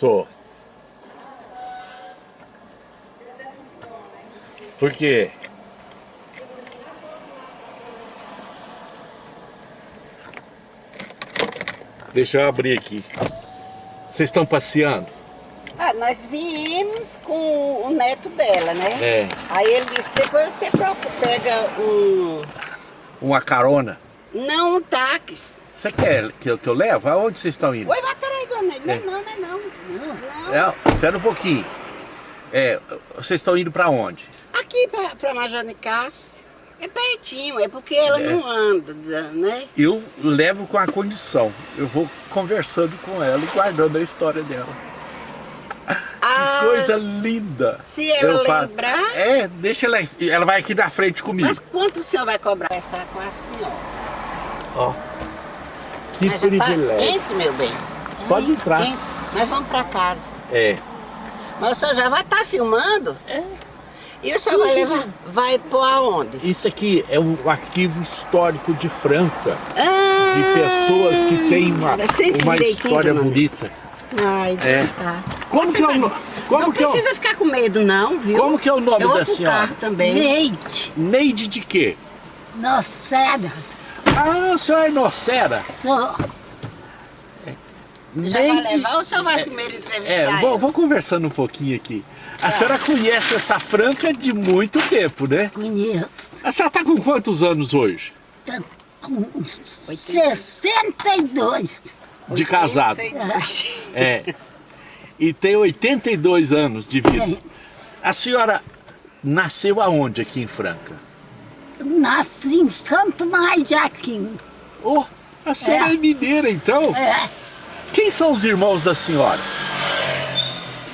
Sou. Por quê? Deixa eu abrir aqui. Vocês estão passeando? Ah, nós viemos com o neto dela, né? É. Aí ele disse, depois você procura, pega um... Uma carona? Não, um táxi. Você quer que eu, que eu levo? Aonde vocês estão indo? Oi, mas peraí, dona. Não, É. não, não, é não. Não, não. É, espera um pouquinho. É, vocês estão indo para onde? Aqui Major Nicásio. É pertinho, é porque ela É. não anda, né? Eu levo com a condição. Eu vou conversando com ela e guardando a história dela. Ah, Que coisa linda. se ela Eu lembrar- É, deixa ela. Ela vai aqui na frente comigo. Mas quanto o senhor vai cobrar essa com a senhora? Ó. Que Mas já tá- privilégio. Entre, meu bem. Pode entrar. Entre. Nós vamos pra casa. É. Mas o senhor já vai estar filmando? É. E o senhor vai levar, vai pôr aonde? Isso aqui é um arquivo histórico de Franca. Ah, De pessoas que têm uma, uma história bonita. Ai, É. tá. Como Você que é o vai- no- como Não que é o- precisa ficar com medo não, viu? Como que é o nome Eu vou da senhora? também. Leite, Neide de quê? nocera, Ah, a senhora é Nocera. sou. Já vai levar ou senhor vai primeiro entrevistar É, vou, vou conversando um pouquinho aqui. A senhora conhece essa Franca de muito tempo, né? Conheço. A senhora tá com quantos anos hoje? Tá com 62. De casado. 82. É. E tem 82 anos de vida. É. A senhora nasceu aonde aqui em Franca? Nasci em Santo Maria de Aquino. Oh, a senhora é, É. mineira então? É, Quem são os irmãos da senhora?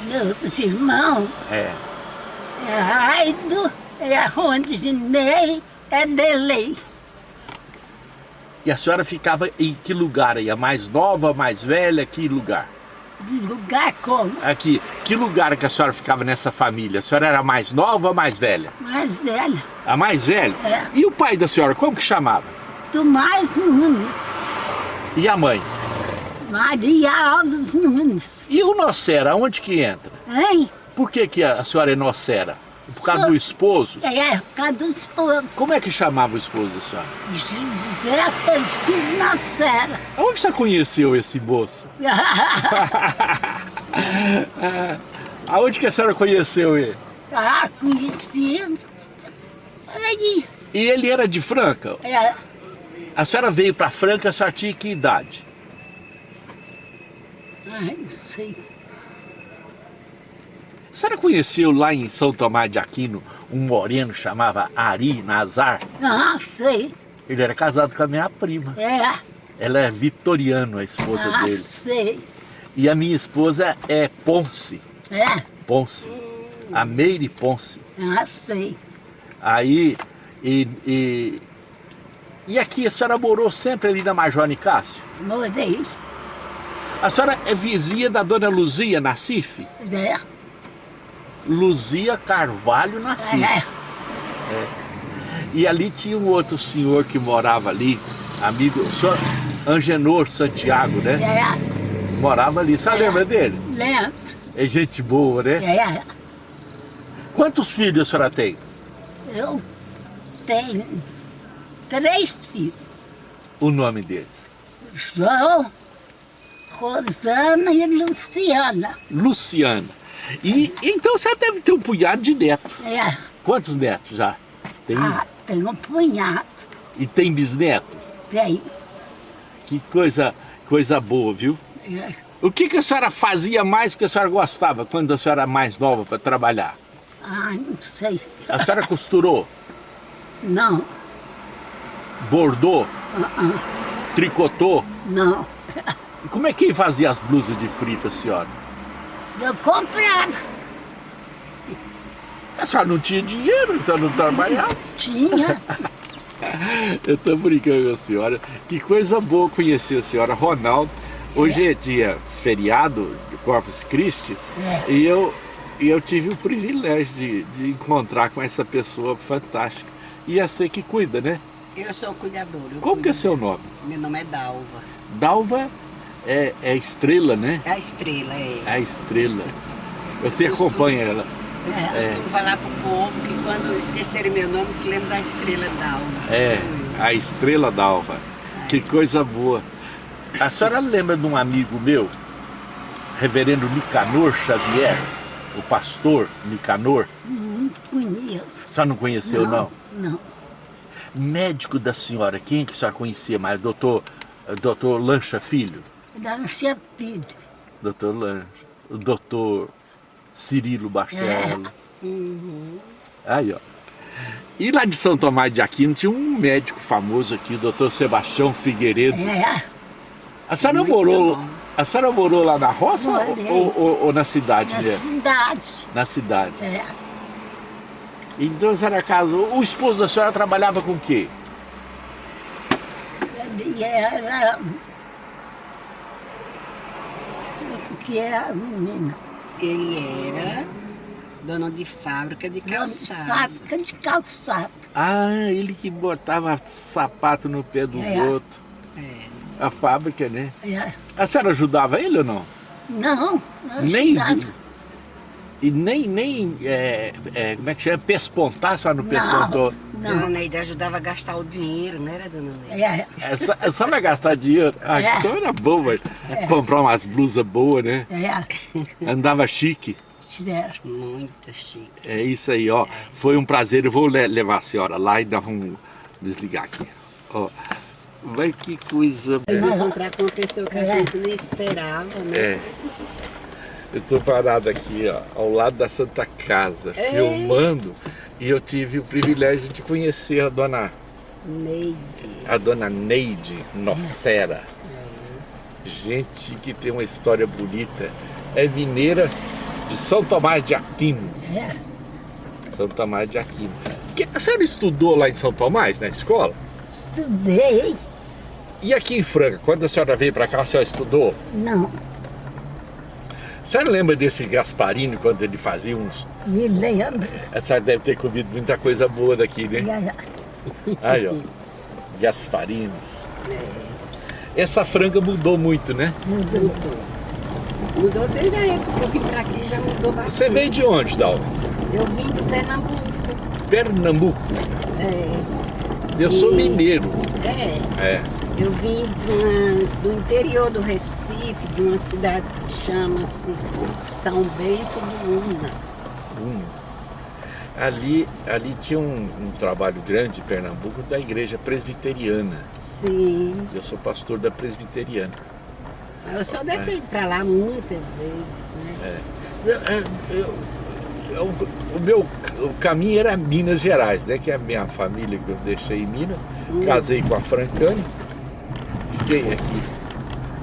meus irmãos, É. é Raido, é Rondinei, é Delei. E a senhora ficava em que lugar aí? A mais nova, a mais velha? Que lugar? Lugar como? Aqui. Que lugar que a senhora ficava nessa família? A senhora era a mais nova ou a mais velha? Mais velha, A mais velha? É. E o pai da senhora, como que chamava? Tomás Nunes, E a mãe? Maria Alves Nunes. E o Nocera, onde que entra? Hein? Por que, que a senhora é Nocera? Por causa Sou- do esposo? É, por causa do esposo. Como é que chamava o esposo da senhora? José Agostinho Nacera. Onde você conheceu esse moço? Aonde que a senhora conheceu ele? ah, conhecido. Aí, E ele era de Franca? é, A senhora veio para Franca, a senhora tinha que idade? Ai, não sei. A senhora conheceu lá em São Tomás de Aquino um moreno chamava Ari Nazar? Ah, sei. Ele era casado com a minha prima. É, Ela é Vitoriano, a esposa ah, dele. sei. E a minha esposa é Ponce. É, Ponce. A Meire Ponce. ah, sei. Aí, e, e, e aqui a senhora morou sempre ali na Major Nicásio? Morei. A senhora é vizinha da dona Luzia Nassif? É, Luzia Carvalho Nassif. é, E ali tinha um outro senhor que morava ali, amigo, o senhor Angenor Santiago, né? é, Morava ali, você lembra dele? lembro. É gente boa, né? É, Quantos filhos a senhora tem? eu tenho três filhos. O nome deles? João, Rosana e Luciana. Luciana. E então você deve ter um punhado de netos. É, Quantos netos já? Tem? ah, tem um punhado. E tem bisneto? Tem. Que coisa, coisa boa, viu? É, O que, que a senhora fazia mais que a senhora gostava quando a senhora era mais nova para trabalhar? ah, não sei. A senhora costurou, Não, bordou, ah, ah, tricotou? não. E como é que fazia as blusas de frio para a senhora? Eu comprava. A senhora não tinha dinheiro, a senhora não trabalhava. Tinha. Eu tô brincando com a senhora. Que coisa boa conhecer a senhora. Ronaldo, hoje é dia feriado de Corpus Christi É. e eu, eu tive o privilégio de, de encontrar com essa pessoa fantástica. E é você que cuida, né? Eu sou cuidadora. eu Como que é seu nome? Meu nome é Dalva. Dalva é, é estrela, né? A estrela, é. É a estrela. Você acompanha ela. É. Eu costumo falar pro povo que quando esquecerem meu nome, se lembra da estrela d'alva. É, a estrela d'alva. Que coisa boa. A senhora lembra de um amigo meu, reverendo Nicanor Xavier, o pastor Nicanor? Não conheço. A senhora não conheceu, não? Não. Médico da senhora, quem que a senhora conhecia mais? Doutor, doutor Lancha Filho? Lancha Filho. Doutor Lancha. O doutor Cirilo Barcelo. É. Uhum. Aí, ó. E lá de São Tomás de Aquino tinha um médico famoso aqui, o doutor Sebastião Figueiredo. É. A senhora Muito morou, bom. a senhora morou lá na roça ou, ou- ou na cidade Na cidade. Na cidade. É. Então a senhora casou. O esposo da senhora trabalhava com o quê? Era... Que era menina? Ele era dono de fábrica de calçado. Fábrica de calçado. Ah, ele que botava sapato no pé dos É. outros. É. A fábrica, né? É. A senhora ajudava ele ou não? Não, não Nem. ajudava. E nem, nem é, é, como é que chama? Pespontar, a senhora não pespontou? Dona Não, Neide ajudava a gastar o dinheiro, não era, dona Neide? é, É só, é só não gastar dinheiro. Ah, É. então era bom, mas comprar umas blusas boas, né? é, Andava chique. certo. Muito chique. É isso aí, ó. Foi um prazer. Eu vou le- levar a senhora lá e nós vamos desligar aqui. Ó. Vai que coisa. Eu vou encontrar com uma pessoa que a gente nem esperava, né? É. Eu tô parado aqui, ó, ao lado da Santa Casa, É. filmando, e eu tive o privilégio de conhecer a dona, Neide. a dona Neide Nocera. Gente que tem uma história bonita. É mineira de São Tomás de Aquino. É, São Tomás de Aquino. Que, a senhora estudou lá em São Tomás, na escola? estudei. E aqui em Franca, quando a senhora veio para cá, a senhora estudou? Não, A senhora lembra desse Gasparini, quando ele fazia uns... me lembro. A senhora deve ter comido muita coisa boa daqui, né? Aí, ó. Gasparini. Essa franga mudou muito, né? mudou. Mudou desde a época que eu vim pra aqui, já mudou bastante. Você veio de onde, Dal? Eu vim do Pernambuco. Pernambuco. É, Eu sou E- mineiro. é. É. Eu vim uma- do interior do Recife, de uma cidade que chama-se São Bento do Una. Ali, ali tinha um, um trabalho grande em Pernambuco da igreja presbiteriana. Sim. Eu sou pastor da presbiteriana. Eu só deve ter ido pra lá muitas vezes, né? É. Eu- eu- eu- eu- o meu o caminho era Minas Gerais, né? Que é a minha família que eu deixei em Minas. Hum. Casei com a Francane. Fiquei aqui.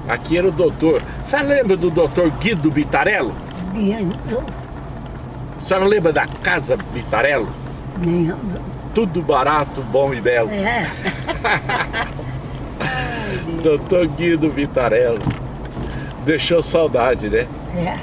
Aqui era o doutor. Você lembra do doutor Guido Bitarello? Lembro, A senhora lembra da Casa Bitarello? lembro. Tudo barato, bom e belo. É, Doutor Guido Vitarello. Deixou saudade, né? é,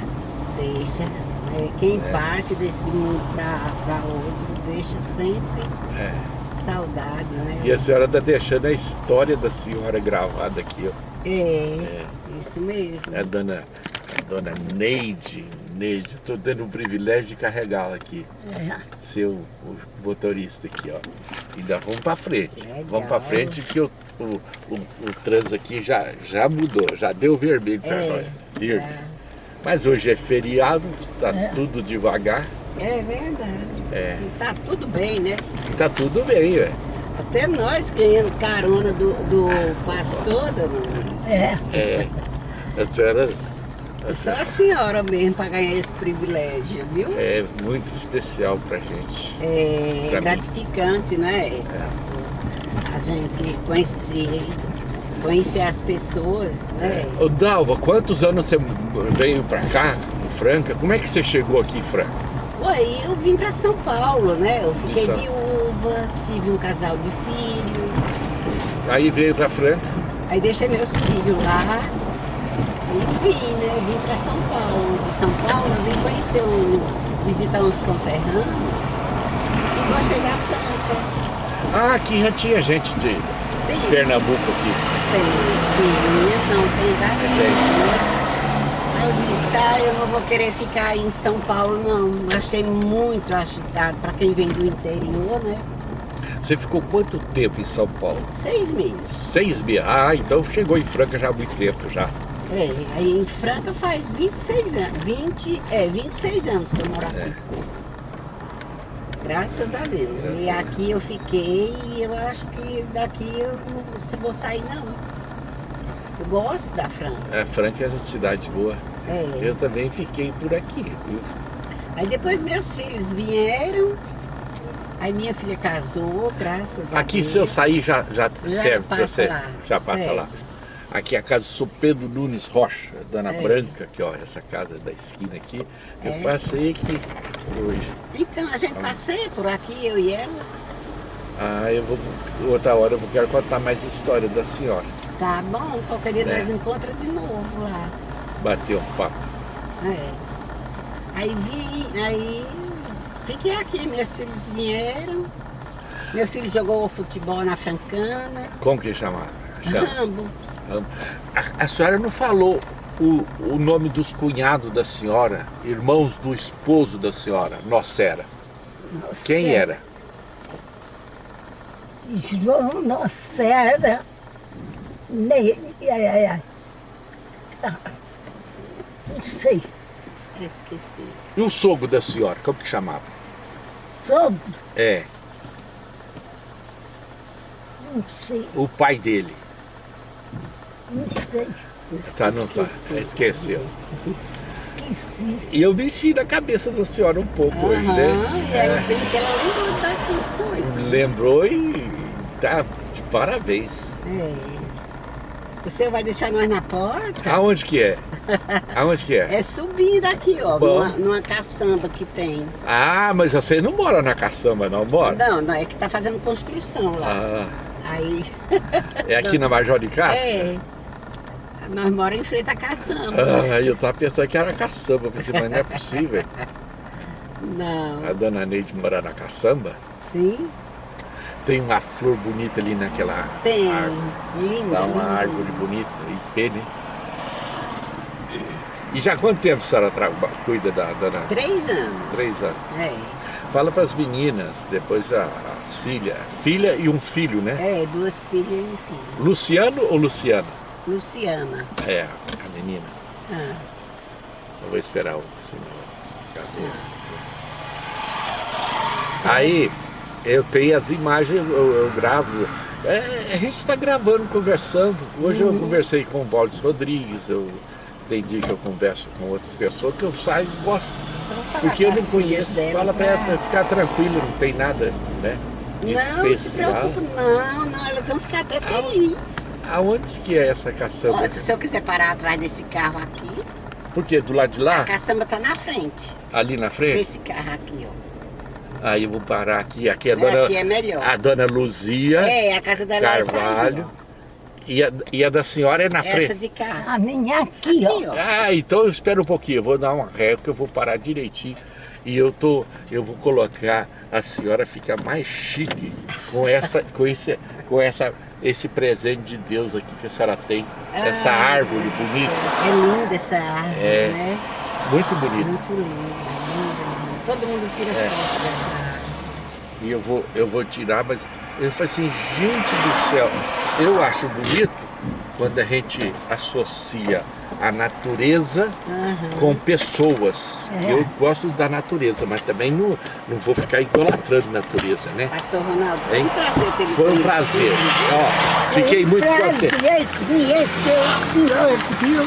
Deixa. né? Quem parte desse mundo pra, pra outro deixa sempre É. saudade, né? E a senhora está deixando a história da senhora gravada aqui, ó. É, isso mesmo. É a dona, a dona Neide. Neide, estou tendo o privilégio de carregá-la aqui. é. Ser o, motorista aqui, ó. Ainda vamos para frente. Legal. Vamos para frente que o, o, o, o trânsito aqui já, já mudou, já deu vermelho para É, nós. Verde. é. Mas hoje é feriado, tá É. tudo devagar. É verdade. É. E tá tudo bem, né? Tá tudo bem, velho. Até nós ganhando carona do, do pastor, dona. É, É. A senhora a Só a senhora mesmo para ganhar esse privilégio, viu? é muito especial pra gente. É Pra mim. gratificante, né, pastor? A gente conhecer, conhecer as pessoas, né? Ô Dalva, quantos anos você veio pra cá, em Franca? Como é que você chegou aqui em Franca? Aí eu vim para São Paulo, né? Eu fiquei São- viúva, tive um casal de filhos, Aí veio pra Franca. aí deixei meus filhos lá e vim, né? Vim para São Paulo. De São Paulo eu vim conhecer uns, visitar uns conterrâneos e vou chegar a Franca. Ah, aqui já tinha gente de. Tem. Pernambuco aqui? Tem, tinha, não, tem bastante. Tem. né? Aí eu disse, ah, eu não vou querer ficar em São Paulo, não. Achei muito agitado para quem vem do interior, né? Você ficou quanto tempo em São Paulo? Seis meses. Seis meses. Ah, então chegou em Franca já há muito tempo já. É, aí em Franca faz 26 anos. 20, é, 26 anos que eu moro aqui. É. Graças a Deus. E aqui eu fiquei e eu acho que daqui eu não vou sair não. Eu gosto da Franca. É, Franca é uma cidade boa. É. Eu também fiquei por aqui, viu? Aí depois meus filhos vieram. Aí minha filha casou, graças a Aqui Deus. se eu sair já, já, Já serve passa você. lá, Já passa serve. lá. Aqui é a casa do Sou Pedro Nunes Rocha, Dona É. Branca, que ó, essa casa da esquina aqui. Eu É. passei aqui hoje. Então a gente passeia por aqui, eu e ela. Ah, eu vou. Outra hora eu vou quero contar mais história da senhora. Tá bom, qualquer dia É. nós encontramos de novo lá. Bater um papo. É. Aí vim, aí fiquei aqui, meus filhos vieram. Meu filho jogou futebol na Francana. Como que chama? chama? Rambo. A, a senhora não falou o, o nome dos cunhados da senhora, irmãos do esposo da senhora, Nocera. Nossa, Quem era? João Nocera. Ne... é, é, ah, Não sei. Esqueci. E o sogro da senhora, como que chamava? Sobre. É, Não sei. o pai dele. Não sei. Tá, não tá. Esqueceu. Esqueci. E eu mexi na cabeça da senhora um pouco hoje, Aham, né? E aí tem que ela lembrou de bastante coisa. Lembrou e tá de parabéns. É. O senhor vai deixar nós na porta? Aonde que é? Aonde que é? É subindo aqui, ó, numa, numa caçamba que tem. Ah, mas você não mora na caçamba, não mora? Não, não, é que tá fazendo construção lá. Ah, Aí, é aqui na Major de Castro? é. Nós moramos em frente à caçamba. Ah, eu tava pensando que era caçamba, pensei, mas não é possível. Não, A dona Neide mora na caçamba. sim, Tem uma flor bonita ali naquela tem. árvore. Linda, Dá uma linda. árvore bonita e pena. hein? E já há quanto tempo a senhora cuida da dona? Três anos. Três anos. É, Fala para as meninas, depois a- as filhas. Filha e um filho, né? é, duas filhas e um filho. Luciano ou Luciana? Luciana. É, a menina. Ah, Eu vou esperar o senhor. Cadê? Aí, eu tenho as imagens, eu, eu gravo. É, a gente está gravando, conversando. Hoje eu conversei com o Valdes Rodrigues, eu tem dia que eu converso com outras pessoas que eu saio e gosto. então Porque eu não conheço. dela Fala para pra- ela ficar tranquila, não tem nada, né? De Não se especial. preocupe, não, não, elas vão ficar até felizes. Aonde que é essa caçamba? Olha, se o senhor quiser parar atrás desse carro aqui, Por quê? Do lado de a lá? caçamba tá na frente Ali na frente? desse carro aqui, ó. Aí eu vou parar aqui. Aqui é a dona, Aqui é melhor. a dona Luzia É, a casa dela é essa Carvalho. E a, e a da senhora é na. Essa frente. de carro. A minha aqui, Aqui, ó. ó. Ah, então eu espero um pouquinho. Eu vou dar uma ré que eu vou parar direitinho. E eu tô, eu vou colocar a senhora fica mais chique com essa, com esse, com essa, esse presente de Deus aqui que a senhora tem. Essa Ah, árvore bonita, É linda essa árvore, É. né? muito bonita. Muito linda, linda, linda. Todo mundo tira É. foto dessa árvore. E eu vou, eu vou tirar, mas eu falei assim, gente do céu, eu acho bonito quando a gente associa a natureza Aham. com pessoas. É. Eu gosto da natureza, mas também não, não vou ficar idolatrando a natureza, né? Pastor Ronaldo, foi Hein? um prazer ter Foi um prazer. Ó, fiquei muito contente. Prazer conhecer o senhor, viu?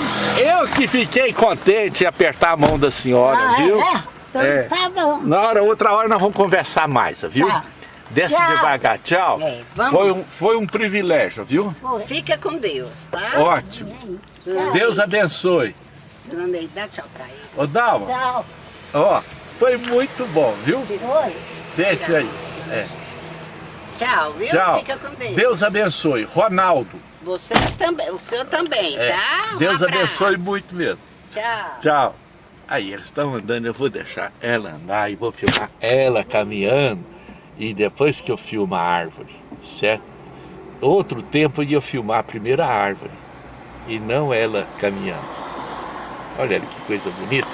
Eu que fiquei contente em apertar a mão da senhora, Ah, viu? é? Então É. tá bom. Na hora, outra hora nós vamos conversar mais, viu? Tá. Desce Tchau. devagar, tchau. É. Foi, um, foi um privilégio, viu? Fica com Deus, tá? Ótimo. Tchau. Deus abençoe. Neide, dá tchau pra ele. Ô Dalma, Tchau. ó, foi muito bom, viu? Oi. Deixa aí. É. Tchau, viu? Tchau. Fica com Deus. Deus abençoe. Ronaldo, Vocês também, o senhor também, é, tá? Um Deus abraço. abençoe muito mesmo. Tchau. Tchau. Aí eles estão andando, eu vou deixar ela andar e vou filmar ela caminhando. E depois que eu filmo a árvore, certo? outro tempo eu ia filmar a primeira árvore e não ela caminhando. Olha que coisa bonita.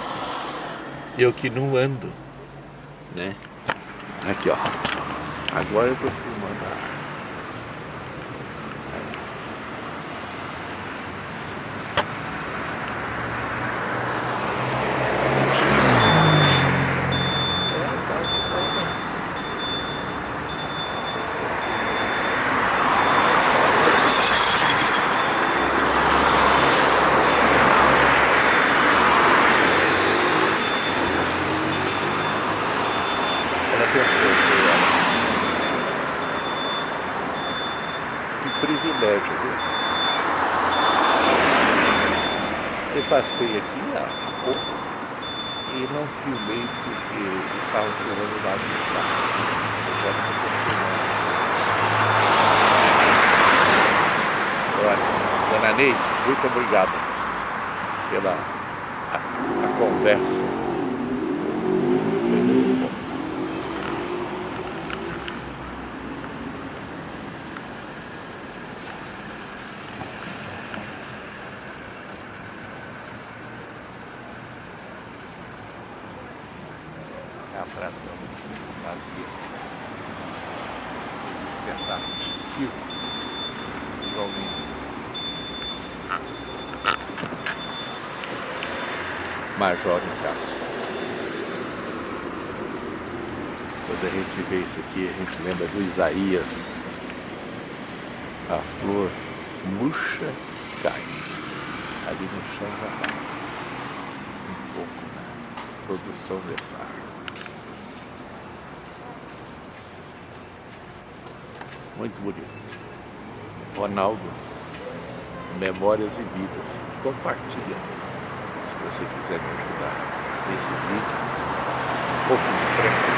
Eu que não ando, né? Aqui, ó. Agora eu tô filmando a árvore. Ela pensou que Que privilégio, viu? Eu passei aqui há pouco e não filmei porque estava filmando lá de carro. Olha, Dona Neide, muito obrigado pela a, a conversa. Foi muito bom. a praça vazia. Os espetáculos de circo, igualmente. Major no caso. Quando a gente vê isso aqui, a gente lembra do Isaías. A flor murcha e cai. Ali no chão já está um pouco na produção dessa árvore. Muito bonito. Ronaldo, Memórias e Vidas. Compartilha você quiser me ajudar nesse vídeo. Um pouco de frente.